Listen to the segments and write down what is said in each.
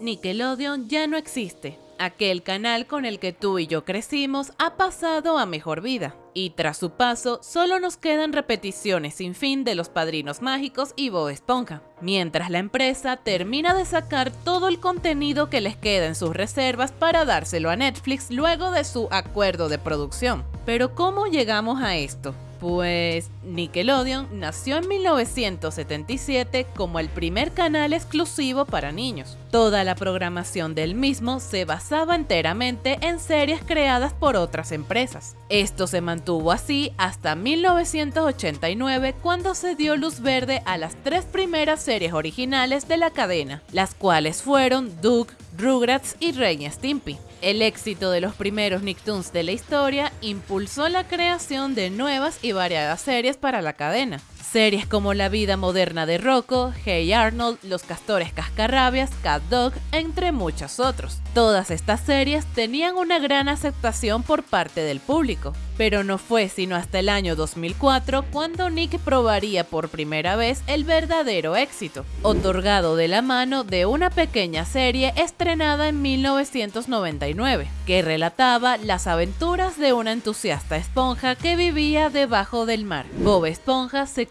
Nickelodeon ya no existe. Aquel canal con el que tú y yo crecimos ha pasado a mejor vida. Y tras su paso, solo nos quedan repeticiones sin fin de Los Padrinos Mágicos y Bob Esponja, mientras la empresa termina de sacar todo el contenido que les queda en sus reservas para dárselo a Netflix luego de su acuerdo de producción. Pero ¿cómo llegamos a esto? Pues Nickelodeon nació en 1977 como el primer canal exclusivo para niños. Toda la programación del mismo se basaba enteramente en series creadas por otras empresas. Esto se mantuvo así hasta 1989 cuando se dio luz verde a las tres primeras series originales de la cadena, las cuales fueron Doug, Rugrats y Ren Stimpy. El éxito de los primeros Nicktoons de la historia impulsó la creación de nuevas y variadas series para la cadena. Series como La vida moderna de Rocco, Hey Arnold, Los castores cascarrabias, Cat Dog, entre muchos otros. Todas estas series tenían una gran aceptación por parte del público, pero no fue sino hasta el año 2004 cuando Nick probaría por primera vez el verdadero éxito, otorgado de la mano de una pequeña serie estrenada en 1999, que relataba las aventuras de una entusiasta esponja que vivía debajo del mar. Bob Esponja se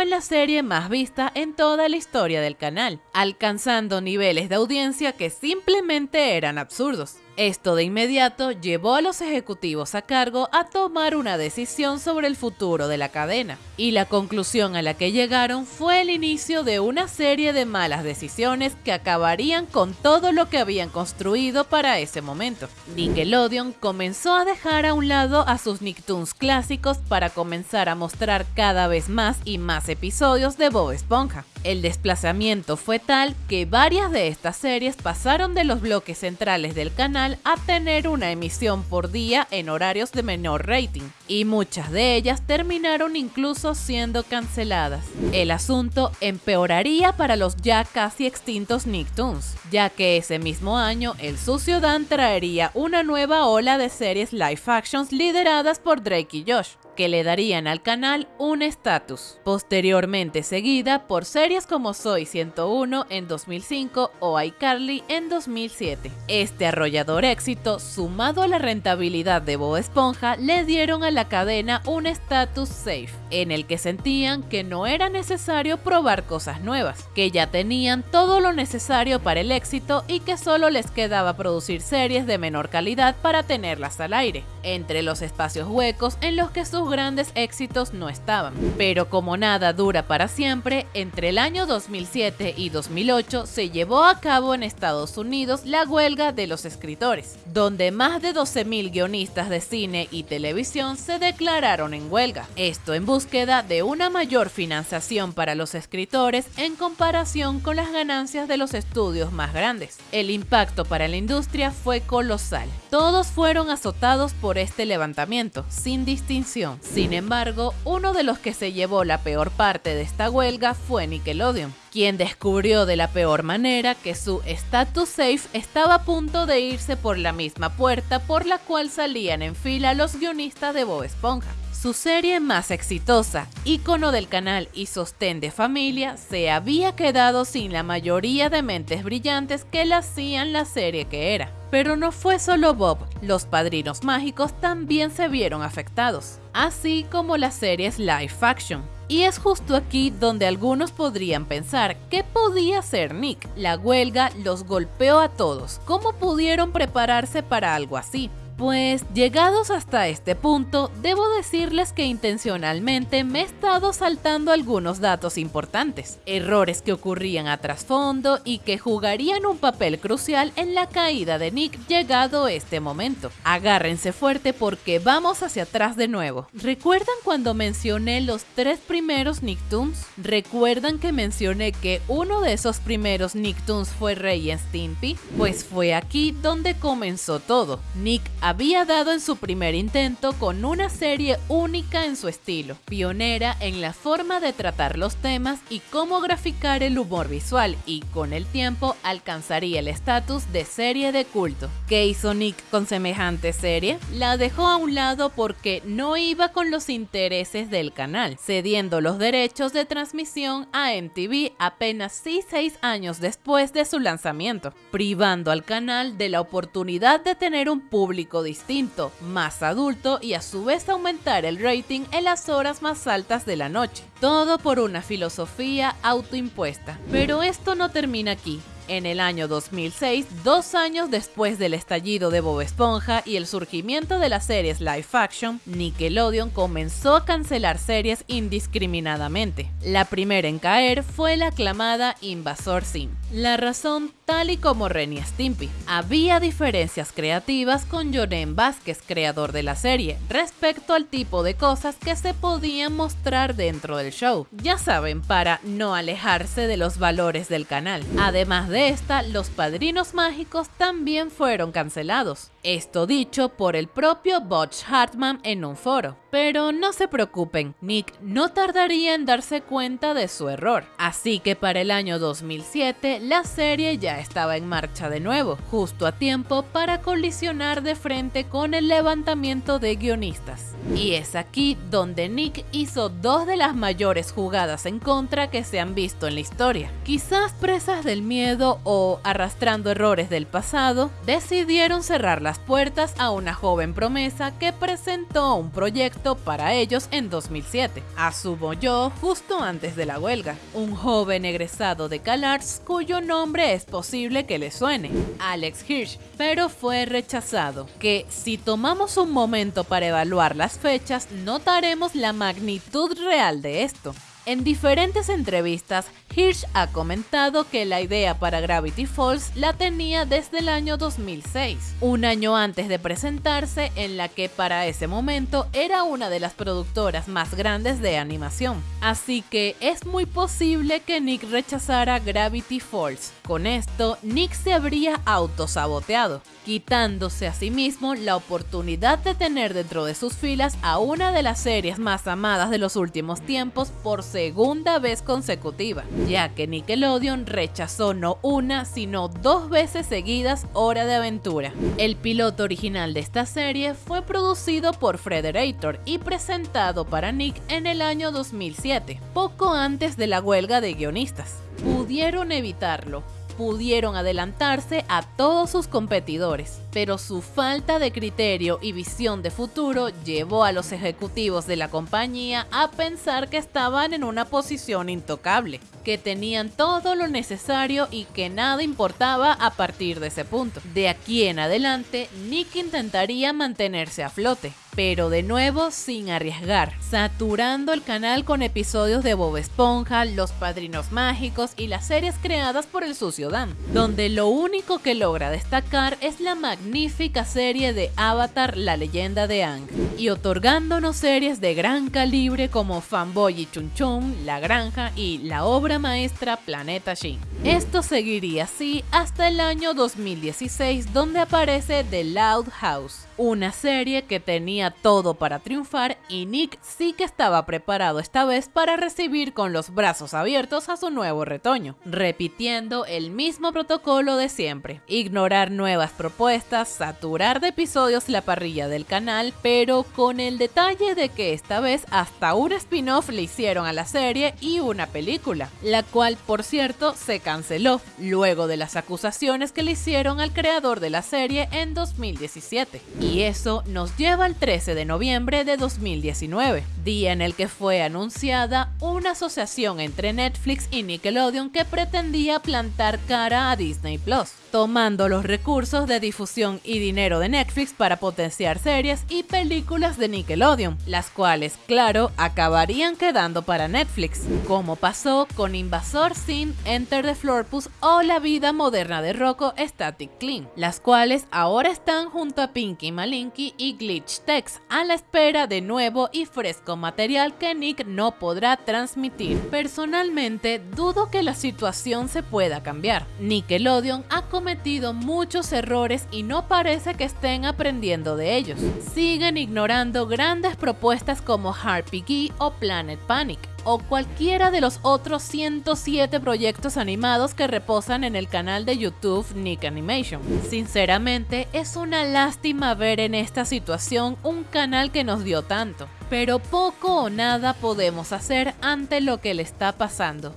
en la serie más vista en toda la historia del canal, alcanzando niveles de audiencia que simplemente eran absurdos. Esto de inmediato llevó a los ejecutivos a cargo a tomar una decisión sobre el futuro de la cadena, y la conclusión a la que llegaron fue el inicio de una serie de malas decisiones que acabarían con todo lo que habían construido para ese momento. Nickelodeon comenzó a dejar a un lado a sus Nicktoons clásicos para comenzar a mostrar cada vez más y más episodios de Bob Esponja. El desplazamiento fue tal que varias de estas series pasaron de los bloques centrales del canal a tener una emisión por día en horarios de menor rating, y muchas de ellas terminaron incluso siendo canceladas. El asunto empeoraría para los ya casi extintos Nicktoons, ya que ese mismo año el sucio Dan traería una nueva ola de series live actions lideradas por Drake y Josh que le darían al canal un estatus, posteriormente seguida por series como Soy 101 en 2005 o iCarly en 2007. Este arrollador éxito, sumado a la rentabilidad de Bob Esponja, le dieron a la cadena un estatus safe, en el que sentían que no era necesario probar cosas nuevas, que ya tenían todo lo necesario para el éxito y que solo les quedaba producir series de menor calidad para tenerlas al aire, entre los espacios huecos en los que sus grandes éxitos no estaban. Pero como nada dura para siempre, entre el año 2007 y 2008 se llevó a cabo en Estados Unidos la huelga de los escritores, donde más de 12.000 guionistas de cine y televisión se declararon en huelga. Esto en búsqueda de una mayor financiación para los escritores en comparación con las ganancias de los estudios más grandes. El impacto para la industria fue colosal. Todos fueron azotados por este levantamiento, sin distinción. Sin embargo, uno de los que se llevó la peor parte de esta huelga fue Nickelodeon, quien descubrió de la peor manera que su status safe estaba a punto de irse por la misma puerta por la cual salían en fila los guionistas de Bob Esponja. Su serie más exitosa, ícono del canal y sostén de familia, se había quedado sin la mayoría de mentes brillantes que la hacían la serie que era. Pero no fue solo Bob, los padrinos mágicos también se vieron afectados, así como las series live action. Y es justo aquí donde algunos podrían pensar, ¿qué podía hacer Nick? La huelga los golpeó a todos. ¿Cómo pudieron prepararse para algo así? Pues llegados hasta este punto, debo decirles que intencionalmente me he estado saltando algunos datos importantes, errores que ocurrían a trasfondo y que jugarían un papel crucial en la caída de Nick llegado este momento. Agárrense fuerte porque vamos hacia atrás de nuevo. ¿Recuerdan cuando mencioné los tres primeros Nicktoons? ¿Recuerdan que mencioné que uno de esos primeros Nicktoons fue Rey Stimpy? Pues fue aquí donde comenzó todo. Nick había dado en su primer intento con una serie única en su estilo, pionera en la forma de tratar los temas y cómo graficar el humor visual y con el tiempo alcanzaría el estatus de serie de culto. ¿Qué hizo Nick con semejante serie? La dejó a un lado porque no iba con los intereses del canal, cediendo los derechos de transmisión a MTV apenas 6 años después de su lanzamiento, privando al canal de la oportunidad de tener un público distinto, más adulto y a su vez aumentar el rating en las horas más altas de la noche. Todo por una filosofía autoimpuesta. Pero esto no termina aquí. En el año 2006, dos años después del estallido de Bob Esponja y el surgimiento de las series live action, Nickelodeon comenzó a cancelar series indiscriminadamente. La primera en caer fue la aclamada Invasor Sim. La razón, tal y como Ren y Stimpy, había diferencias creativas con Jonen Vázquez, creador de la serie, respecto al tipo de cosas que se podían mostrar dentro del show. Ya saben, para no alejarse de los valores del canal. Además de esta, los padrinos mágicos también fueron cancelados. Esto dicho por el propio Butch Hartman en un foro. Pero no se preocupen, Nick no tardaría en darse cuenta de su error. Así que para el año 2007 la serie ya estaba en marcha de nuevo, justo a tiempo para colisionar de frente con el levantamiento de guionistas. Y es aquí donde Nick hizo dos de las mayores jugadas en contra que se han visto en la historia. Quizás presas del miedo o arrastrando errores del pasado, decidieron cerrar puertas a una joven promesa que presentó un proyecto para ellos en 2007. Asumo yo justo antes de la huelga. Un joven egresado de CalArts cuyo nombre es posible que le suene, Alex Hirsch, pero fue rechazado. Que si tomamos un momento para evaluar las fechas, notaremos la magnitud real de esto. En diferentes entrevistas, Hirsch ha comentado que la idea para Gravity Falls la tenía desde el año 2006, un año antes de presentarse en la que para ese momento era una de las productoras más grandes de animación. Así que es muy posible que Nick rechazara Gravity Falls. Con esto, Nick se habría autosaboteado, quitándose a sí mismo la oportunidad de tener dentro de sus filas a una de las series más amadas de los últimos tiempos por segunda vez consecutiva, ya que Nickelodeon rechazó no una, sino dos veces seguidas Hora de Aventura. El piloto original de esta serie fue producido por Frederator y presentado para Nick en el año 2007, poco antes de la huelga de guionistas. Pudieron evitarlo, pudieron adelantarse a todos sus competidores, pero su falta de criterio y visión de futuro llevó a los ejecutivos de la compañía a pensar que estaban en una posición intocable, que tenían todo lo necesario y que nada importaba a partir de ese punto. De aquí en adelante, Nick intentaría mantenerse a flote, pero de nuevo sin arriesgar, saturando el canal con episodios de Bob Esponja, Los Padrinos Mágicos y las series creadas por el sucio Dan, donde lo único que logra destacar es la magnífica serie de Avatar La leyenda de Ang, y otorgándonos series de gran calibre como Fanboy y Chun Chun, La Granja y la obra maestra Planeta Shin. Esto seguiría así hasta el año 2016 donde aparece The Loud House, una serie que tenía todo para triunfar y Nick sí que estaba preparado esta vez para recibir con los brazos abiertos a su nuevo retoño, repitiendo el mismo protocolo de siempre, ignorar nuevas propuestas, saturar de episodios la parrilla del canal, pero con el detalle de que esta vez hasta un spin-off le hicieron a la serie y una película, la cual por cierto se canceló luego de las acusaciones que le hicieron al creador de la serie en 2017. Y eso nos lleva al 13 de noviembre de 2019, día en el que fue anunciada una asociación entre Netflix y Nickelodeon que pretendía plantar cara a Disney Plus, tomando los recursos de difusión y dinero de Netflix para potenciar series y películas de Nickelodeon, las cuales, claro, acabarían quedando para Netflix, como pasó con Invasor Sin, Enter the Florpus o La vida moderna de Rocco Static Clean, las cuales ahora están junto a Pinky Malinky y Glitch Tex a la espera de nuevo y fresco material que Nick no podrá transmitir. Personalmente, dudo que la situación se pueda cambiar. Nickelodeon ha cometido muchos errores y no parece que estén aprendiendo de ellos. Siguen ignorando grandes propuestas como Harpy Gee o Planet Panic o cualquiera de los otros 107 proyectos animados que reposan en el canal de YouTube Nick Animation. Sinceramente, es una lástima ver en esta situación un canal que nos dio tanto, pero poco o nada podemos hacer ante lo que le está pasando.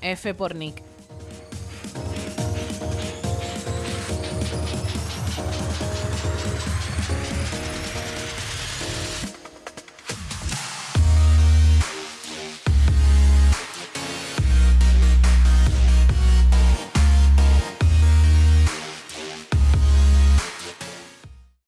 F por Nick.